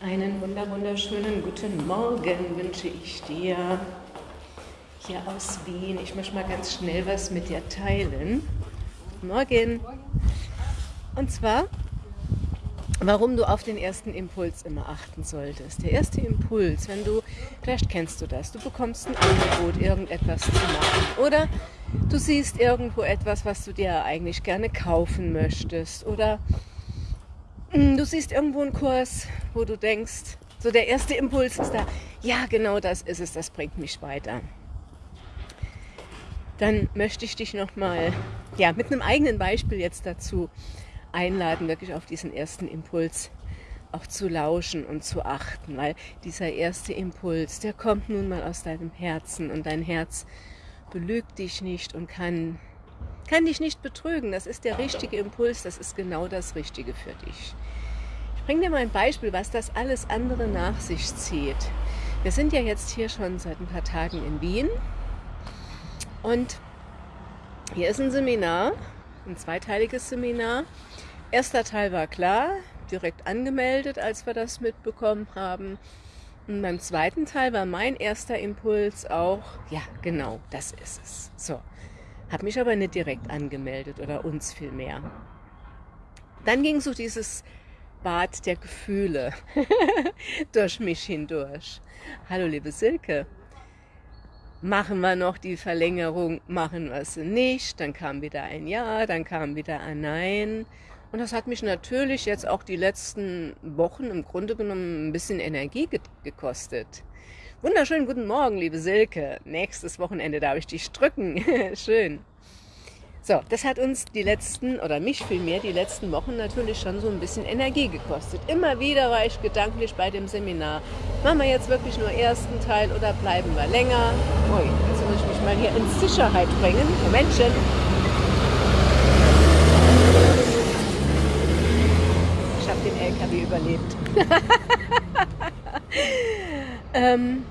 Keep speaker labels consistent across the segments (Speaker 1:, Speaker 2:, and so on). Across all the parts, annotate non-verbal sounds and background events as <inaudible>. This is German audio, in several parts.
Speaker 1: Einen wunder wunderschönen guten Morgen wünsche ich dir hier aus Wien. Ich möchte mal ganz schnell was mit dir teilen. Morgen. Und zwar, warum du auf den ersten Impuls immer achten solltest. Der erste Impuls, wenn du, vielleicht kennst du das, du bekommst ein Angebot, irgendetwas zu machen. Oder du siehst irgendwo etwas, was du dir eigentlich gerne kaufen möchtest. Oder du siehst irgendwo einen Kurs, wo du denkst, so der erste Impuls ist da, ja genau das ist es, das bringt mich weiter. Dann möchte ich dich nochmal ja, mit einem eigenen Beispiel jetzt dazu einladen, wirklich auf diesen ersten Impuls auch zu lauschen und zu achten, weil dieser erste Impuls, der kommt nun mal aus deinem Herzen und dein Herz belügt dich nicht und kann kann dich nicht betrügen. Das ist der richtige Impuls, das ist genau das Richtige für dich. Ich bringe dir mal ein Beispiel, was das alles andere nach sich zieht. Wir sind ja jetzt hier schon seit ein paar Tagen in Wien und hier ist ein Seminar, ein zweiteiliges Seminar. Erster Teil war klar, direkt angemeldet, als wir das mitbekommen haben. Und beim zweiten Teil war mein erster Impuls auch, ja, genau, das ist es. So, habe mich aber nicht direkt angemeldet oder uns vielmehr. Dann ging so dieses Bad der Gefühle <laughs> durch mich hindurch. Hallo liebe Silke, machen wir noch die Verlängerung, machen wir sie nicht, dann kam wieder ein Ja, dann kam wieder ein Nein. Und das hat mich natürlich jetzt auch die letzten Wochen im Grunde genommen ein bisschen Energie gekostet. Wunderschönen guten Morgen, liebe Silke. Nächstes Wochenende darf ich dich drücken. <laughs> Schön. So, das hat uns die letzten, oder mich vielmehr, die letzten Wochen natürlich schon so ein bisschen Energie gekostet. Immer wieder war ich gedanklich bei dem Seminar. Machen wir jetzt wirklich nur ersten Teil oder bleiben wir länger? Ui, jetzt muss ich mich mal hier in Sicherheit bringen. Momentchen. Ich habe den LKW überlebt. <laughs> Ähm,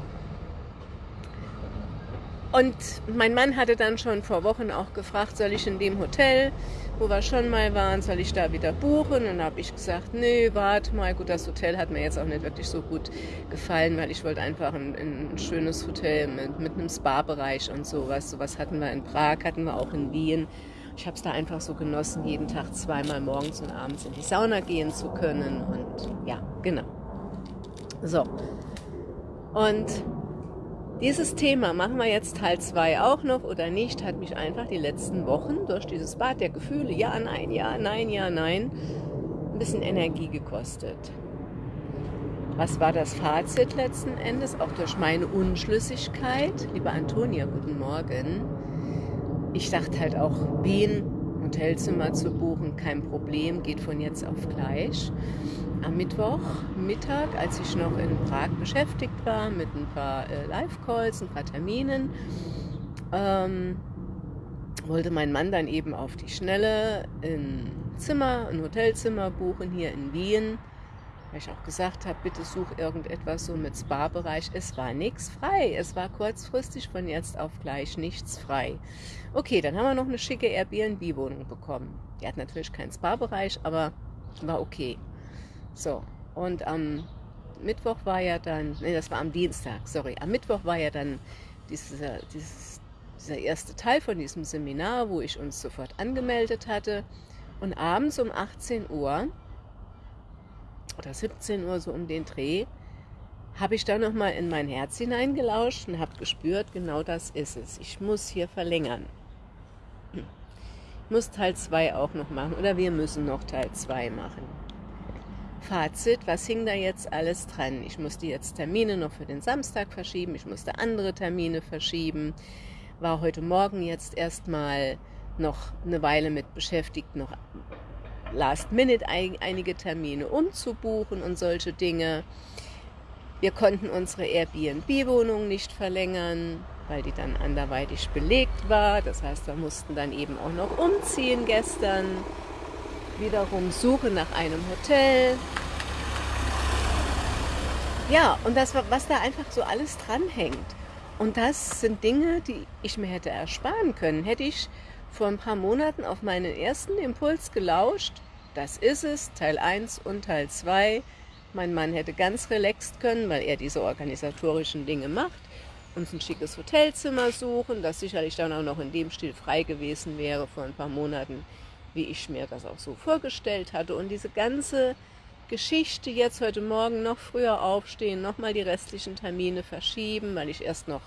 Speaker 1: und mein Mann hatte dann schon vor Wochen auch gefragt, soll ich in dem Hotel, wo wir schon mal waren, soll ich da wieder buchen? Und habe ich gesagt, nee, warte mal, gut, das Hotel hat mir jetzt auch nicht wirklich so gut gefallen, weil ich wollte einfach ein, ein schönes Hotel mit, mit einem Spa-Bereich und sowas. Sowas hatten wir in Prag, hatten wir auch in Wien. Ich habe es da einfach so genossen, jeden Tag zweimal morgens und abends in die Sauna gehen zu können. Und ja, genau. So, und dieses Thema, machen wir jetzt Teil 2 auch noch oder nicht, hat mich einfach die letzten Wochen durch dieses Bad der Gefühle, ja, nein, ja, nein, ja, nein, ein bisschen Energie gekostet. Was war das Fazit letzten Endes? Auch durch meine Unschlüssigkeit. Liebe Antonia, guten Morgen. Ich dachte halt auch, wen Hotelzimmer zu buchen, kein Problem, geht von jetzt auf gleich. Am Mittwoch Mittag, als ich noch in Prag beschäftigt war mit ein paar äh, Live-Calls, ein paar Terminen, ähm, wollte mein Mann dann eben auf die Schnelle ein Zimmer, ein Hotelzimmer buchen hier in Wien weil ich auch gesagt habe, bitte such irgendetwas so mit Spa-Bereich. Es war nichts frei. Es war kurzfristig von jetzt auf gleich nichts frei. Okay, dann haben wir noch eine schicke Airbnb-Wohnung bekommen. Die hat natürlich keinen Spa-Bereich, aber war okay. So, und am Mittwoch war ja dann, nee, das war am Dienstag, sorry, am Mittwoch war ja dann dieser, dieses, dieser erste Teil von diesem Seminar, wo ich uns sofort angemeldet hatte. Und abends um 18 Uhr oder 17 Uhr so um den Dreh, habe ich da nochmal in mein Herz hineingelauscht und habe gespürt, genau das ist es. Ich muss hier verlängern. Ich muss Teil 2 auch noch machen oder wir müssen noch Teil 2 machen. Fazit, was hing da jetzt alles dran? Ich musste jetzt Termine noch für den Samstag verschieben, ich musste andere Termine verschieben, war heute Morgen jetzt erstmal noch eine Weile mit beschäftigt, noch Last Minute einige Termine umzubuchen und solche Dinge. Wir konnten unsere Airbnb-Wohnung nicht verlängern, weil die dann anderweitig belegt war. Das heißt, wir mussten dann eben auch noch umziehen gestern. Wiederum Suche nach einem Hotel. Ja, und das, was da einfach so alles dranhängt. Und das sind Dinge, die ich mir hätte ersparen können. Hätte ich vor ein paar Monaten auf meinen ersten Impuls gelauscht. Das ist es, Teil 1 und Teil 2. Mein Mann hätte ganz relaxed können, weil er diese organisatorischen Dinge macht, uns ein schickes Hotelzimmer suchen, das sicherlich dann auch noch in dem Stil frei gewesen wäre vor ein paar Monaten, wie ich mir das auch so vorgestellt hatte. Und diese ganze Geschichte jetzt heute Morgen noch früher aufstehen, nochmal die restlichen Termine verschieben, weil ich erst noch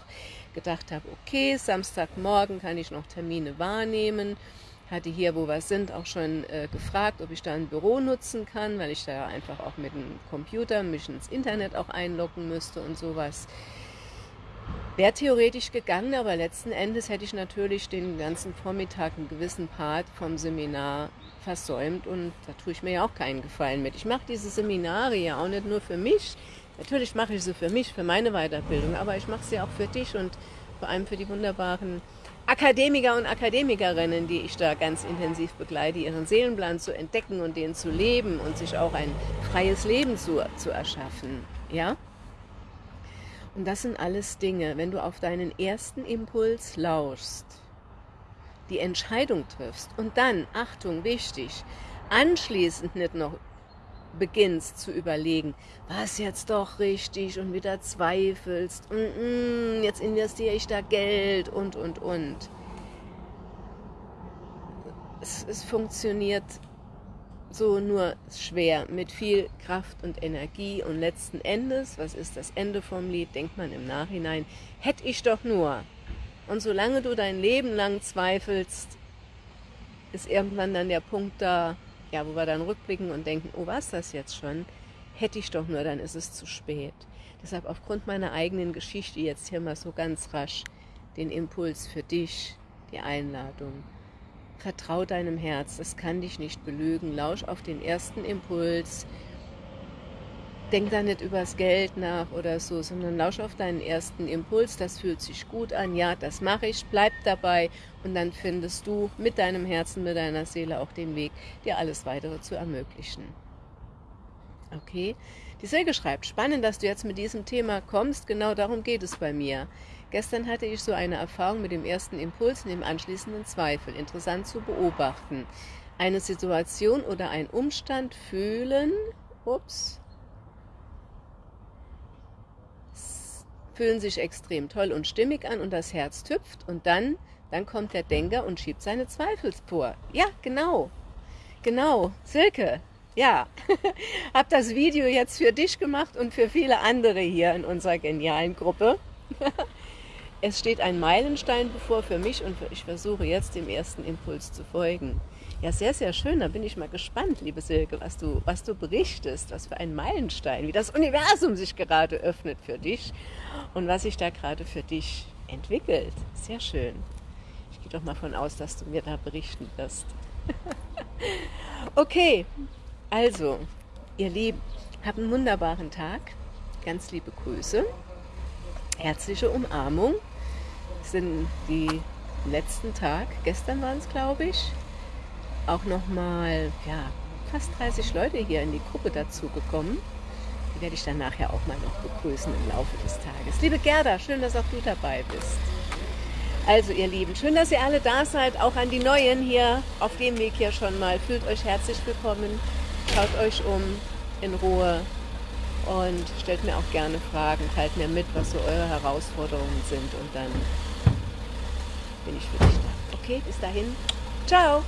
Speaker 1: gedacht habe, okay, Samstagmorgen kann ich noch Termine wahrnehmen. Hatte hier, wo wir sind, auch schon äh, gefragt, ob ich da ein Büro nutzen kann, weil ich da einfach auch mit dem Computer mich ins Internet auch einloggen müsste und sowas. Wäre theoretisch gegangen, aber letzten Endes hätte ich natürlich den ganzen Vormittag einen gewissen Part vom Seminar versäumt und da tue ich mir ja auch keinen Gefallen mit. Ich mache diese Seminare ja auch nicht nur für mich, Natürlich mache ich sie für mich, für meine Weiterbildung, aber ich mache sie auch für dich und vor allem für die wunderbaren Akademiker und Akademikerinnen, die ich da ganz intensiv begleite, ihren Seelenplan zu entdecken und den zu leben und sich auch ein freies Leben zu, zu erschaffen. Ja? Und das sind alles Dinge, wenn du auf deinen ersten Impuls lauschst, die Entscheidung triffst und dann, Achtung, wichtig, anschließend nicht noch beginnst zu überlegen, was jetzt doch richtig und wieder zweifelst und mm, jetzt investiere ich da Geld und, und, und. Es, es funktioniert so nur schwer, mit viel Kraft und Energie und letzten Endes, was ist das Ende vom Lied, denkt man im Nachhinein, hätte ich doch nur. Und solange du dein Leben lang zweifelst, ist irgendwann dann der Punkt da, ja, wo wir dann rückblicken und denken, oh, war es das jetzt schon? Hätte ich doch nur, dann ist es zu spät. Deshalb aufgrund meiner eigenen Geschichte jetzt hier mal so ganz rasch den Impuls für dich, die Einladung. Vertrau deinem Herz, das kann dich nicht belügen. Lausch auf den ersten Impuls, denk da nicht übers Geld nach oder so, sondern lausch auf deinen ersten Impuls, das fühlt sich gut an, ja, das mache ich, bleib dabei und dann findest du mit deinem Herzen, mit deiner Seele auch den Weg, dir alles weitere zu ermöglichen. Okay, die Silke schreibt, spannend, dass du jetzt mit diesem Thema kommst, genau darum geht es bei mir. Gestern hatte ich so eine Erfahrung mit dem ersten Impuls und dem anschließenden Zweifel. Interessant zu beobachten. Eine Situation oder ein Umstand fühlen, ups, fühlen sich extrem toll und stimmig an und das Herz tüpft und dann, dann kommt der Denker und schiebt seine Zweifel vor. Ja, genau. Genau. Silke, ja. <laughs> Hab das Video jetzt für dich gemacht und für viele andere hier in unserer genialen Gruppe. <laughs> es steht ein Meilenstein bevor für mich und ich versuche jetzt dem ersten Impuls zu folgen. Ja, sehr, sehr schön. Da bin ich mal gespannt, liebe Silke, was du, was du berichtest, was für ein Meilenstein, wie das Universum sich gerade öffnet für dich und was sich da gerade für dich entwickelt. Sehr schön. Ich gehe doch mal von aus, dass du mir da berichten wirst. <laughs> okay, also, ihr Lieben, habt einen wunderbaren Tag. Ganz liebe Grüße. Herzliche Umarmung. Das sind die letzten Tag. Gestern waren es, glaube ich auch nochmal ja, fast 30 Leute hier in die Gruppe dazugekommen. Die werde ich dann nachher auch mal noch begrüßen im Laufe des Tages. Liebe Gerda, schön, dass auch du dabei bist. Also ihr Lieben, schön, dass ihr alle da seid, auch an die Neuen hier auf dem Weg hier schon mal. Fühlt euch herzlich willkommen, schaut euch um in Ruhe und stellt mir auch gerne Fragen, teilt mir mit, was so eure Herausforderungen sind und dann bin ich für dich da. Okay, bis dahin, ciao!